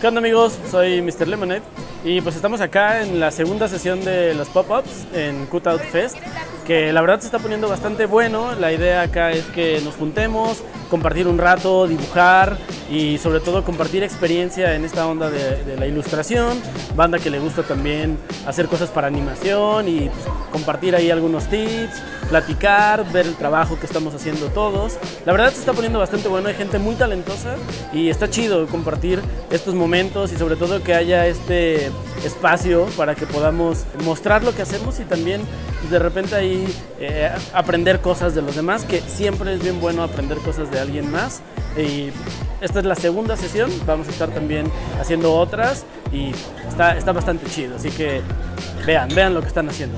¿Qué onda amigos? Soy Mr. Lemonade y pues estamos acá en la segunda sesión de los pop-ups en Cutout Fest que la verdad se está poniendo bastante bueno. La idea acá es que nos juntemos, compartir un rato, dibujar y sobre todo compartir experiencia en esta onda de, la ilustración. Banda que le gusta también hacer cosas para animación y pues, compartir ahí algunos tips, platicar, ver el trabajo que estamos haciendo todos. La verdad se está poniendo bastante bueno, hay gente muy talentosa y está chido compartir estos momentos y sobre todo que haya este espacio para que podamos mostrar lo que hacemos y también de repente ahí eh, aprender cosas de los demás, que siempre es bien bueno aprender cosas de alguien más. Y esta es la segunda sesión, vamos a estar también haciendo otras y está, está bastante chido, así que vean, vean lo que están haciendo.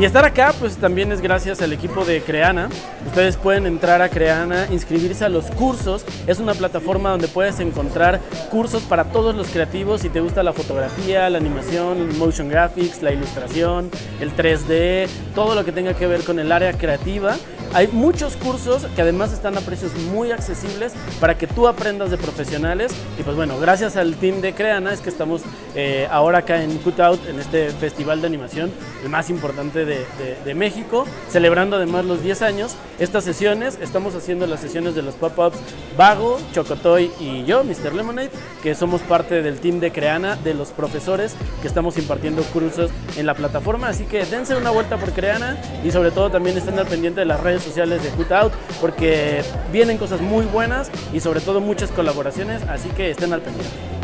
Y estar acá pues también es gracias al equipo de Creana. Ustedes pueden entrar a Creana, inscribirse a los cursos. Es una plataforma donde puedes encontrar cursos para todos los creativos. Si te gusta la fotografía, la animación, el motion graphics, la ilustración, el 3D, todo lo que tenga que ver con el área creativa. Hay muchos cursos que además están a precios muy accesibles para que tú aprendas de profesionales. Y pues bueno, gracias al team de Creana es que estamos eh, ahora acá en Cutout, en este festival de animación, el más importante de, de, México, celebrando además los 10 años. Estas sesiones, estamos haciendo las sesiones de los pop-ups Vago, Chocotoy y yo, Mr. Lemonade, que somos parte del team de Creana, de los profesores que estamos impartiendo cursos en la plataforma. Así que dense una vuelta por Creana y sobre todo también estén al pendiente de las redes sociales de Cutout porque vienen cosas muy buenas y sobre todo muchas colaboraciones, así que estén al pendiente.